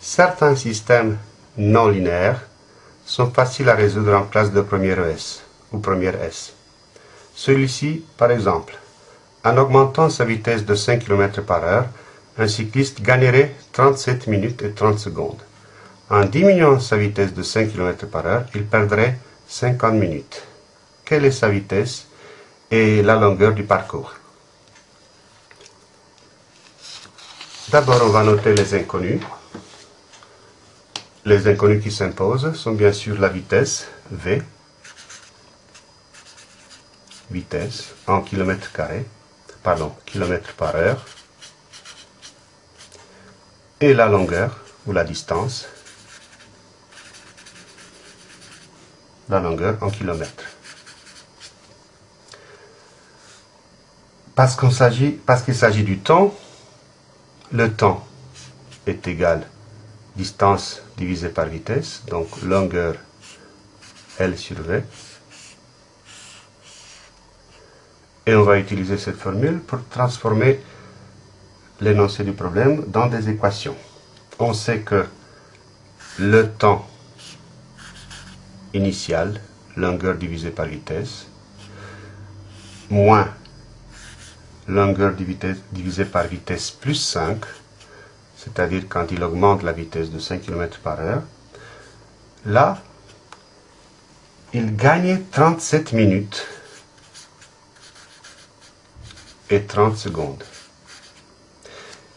Certains systèmes non linéaires sont faciles à résoudre en classe de première ES ou première S. Celui-ci, par exemple, en augmentant sa vitesse de 5 km par heure, un cycliste gagnerait 37 minutes et 30 secondes. En diminuant sa vitesse de 5 km par heure, il perdrait 50 minutes. Quelle est sa vitesse et la longueur du parcours? D'abord, on va noter les inconnus. Les inconnus qui s'imposent sont bien sûr la vitesse, V, vitesse en kilomètres carrés, pardon, kilomètres par heure, et la longueur ou la distance, la longueur en kilomètres. Parce qu'il s'agit, parce qu'il s'agit du temps, le temps est égal distance divisée par vitesse, donc longueur L sur V. Et on va utiliser cette formule pour transformer l'énoncé du problème dans des équations. On sait que le temps initial, longueur divisée par vitesse, moins longueur divisée par vitesse plus 5, c'est-à-dire quand il augmente la vitesse de 5 km par heure, là, il gagne 37 minutes et 30 secondes.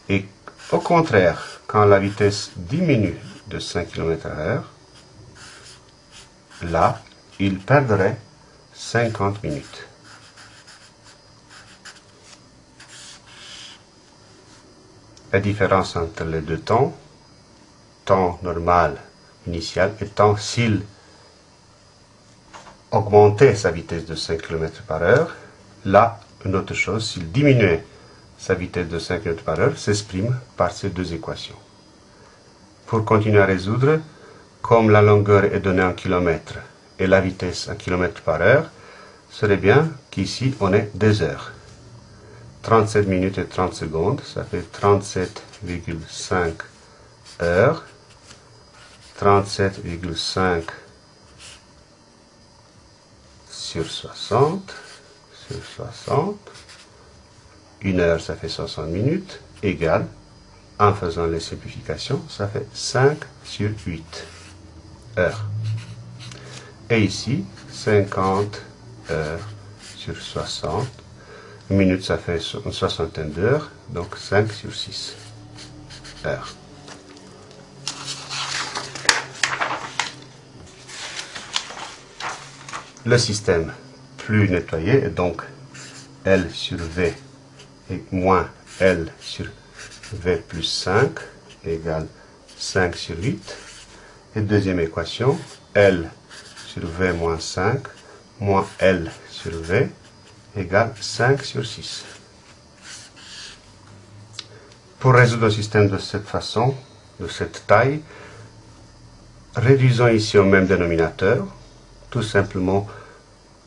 Et au contraire, quand la vitesse diminue de 5 km h heure, là, il perdrait 50 minutes. La différence entre les deux temps, temps normal initial et temps s'il augmentait sa vitesse de 5 km par heure, là, une autre chose, s'il diminuait sa vitesse de 5 km par heure, s'exprime par ces deux équations. Pour continuer à résoudre, comme la longueur est donnée en kilomètres et la vitesse en kilomètres par heure, serait bien qu'ici on ait des heures. 37 minutes et 30 secondes, ça fait 37,5 heures. 37,5 sur 60, sur 60. Une heure, ça fait 60 minutes, égale, en faisant les simplifications, ça fait 5 sur 8 heures. Et ici, 50 heures sur 60 une minute, ça fait une soixantaine d'heures, donc 5 sur 6 heures. Le système plus nettoyé est donc L sur V moins L sur V plus 5 égale 5 sur 8. Et deuxième équation, L sur V moins 5 moins L sur V égale 5 sur 6. Pour résoudre un système de cette façon, de cette taille, réduisons ici au même dénominateur, tout simplement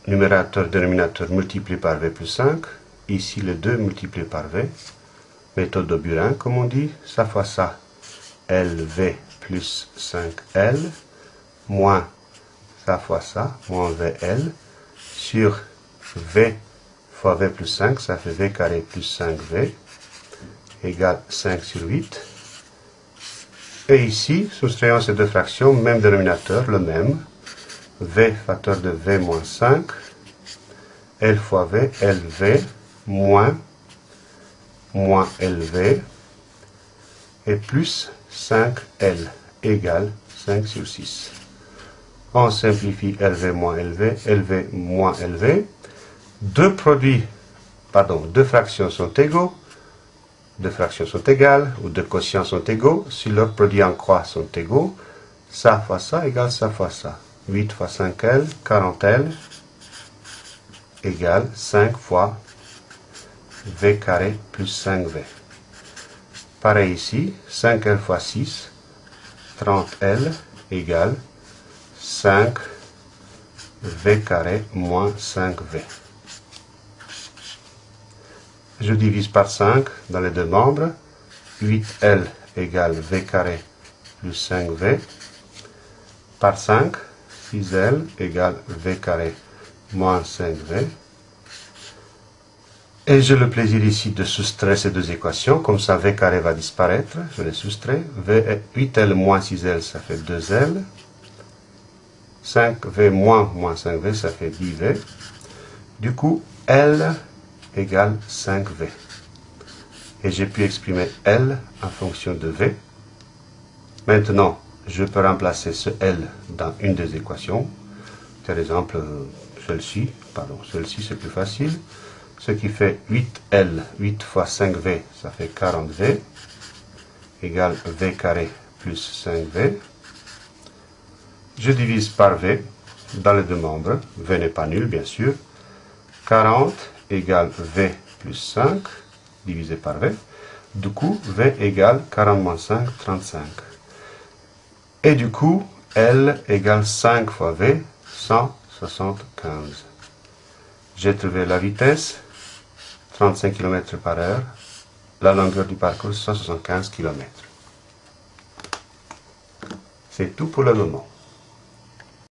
numérateur, dénominateur multiplié par V plus 5, ici les 2 multipliés par V, méthode de Burin comme on dit, ça fois ça, LV plus 5L, moins ça fois ça, moins VL, sur V v plus 5, ça fait v carré plus 5v, égale 5 sur 8. Et ici, soustrayant ces deux fractions, même dénominateur, le même, v facteur de v moins 5, L fois V, LV, moins, moins LV, et plus 5L, égale 5 sur 6. On simplifie LV moins LV, LV moins LV, deux produits, pardon, deux fractions sont égaux, deux fractions sont égales, ou deux quotients sont égaux, si leurs produits en croix sont égaux, ça fois ça égale ça fois ça. 8 fois 5L, 40L, égale 5 fois V carré plus 5V. Pareil ici, 5L fois 6, 30L égale 5 V carré moins 5V. Je divise par 5 dans les deux membres. 8L égale V carré plus 5v par 5, 6L égale V carré moins 5V. Et j'ai le plaisir ici de soustraire ces deux équations, comme ça V carré va disparaître, je les soustrais. V 8L moins 6L, ça fait 2L. 5V moins moins 5V, ça fait 10V. Du coup, L égale 5V. Et j'ai pu exprimer L en fonction de V. Maintenant, je peux remplacer ce L dans une des équations. Par exemple, celle-ci, pardon, celle-ci c'est plus facile. Ce qui fait 8L, 8 fois 5V, ça fait 40V, égale V carré plus 5V. Je divise par V dans les deux membres. V n'est pas nul, bien sûr. 40 égale V plus 5, divisé par V. Du coup, V égale 40 moins 5, 35. Et du coup, L égale 5 fois V, 175. J'ai trouvé la vitesse, 35 km par heure, la longueur du parcours, 175 km. C'est tout pour le moment.